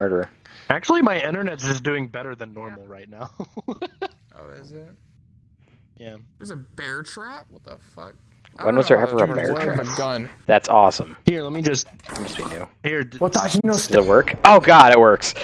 Murderer. Actually, my internet's just doing better than normal right now. Oh, is it? yeah. There's a bear trap? What the fuck? When was there ever a bear trap? Gun. That's awesome. Here, let me just. Let me see, new. Here. what Does it work? Oh god, it works.